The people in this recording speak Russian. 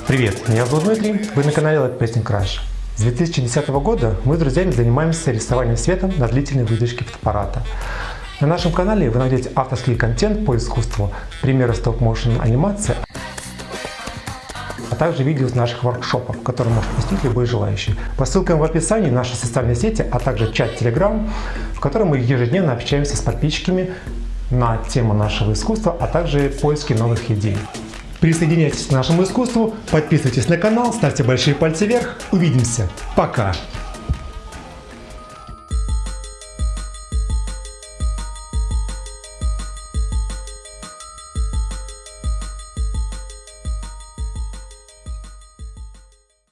Привет, меня зовут Дмитрий, вы на канале Light Painting Crush. С 2010 года мы с друзьями занимаемся рисованием светом на длительной выдержке фотоаппарата. На нашем канале вы найдете авторский контент по искусству, примеры стоп-моушен анимации, а также видео из наших воркшопов, которые может посетить любой желающий. По ссылкам в описании наши социальные сети, а также чат Telegram, в котором мы ежедневно общаемся с подписчиками на тему нашего искусства, а также поиски новых идей. Присоединяйтесь к нашему искусству, подписывайтесь на канал, ставьте большие пальцы вверх. Увидимся. Пока!